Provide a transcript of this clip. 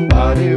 Body.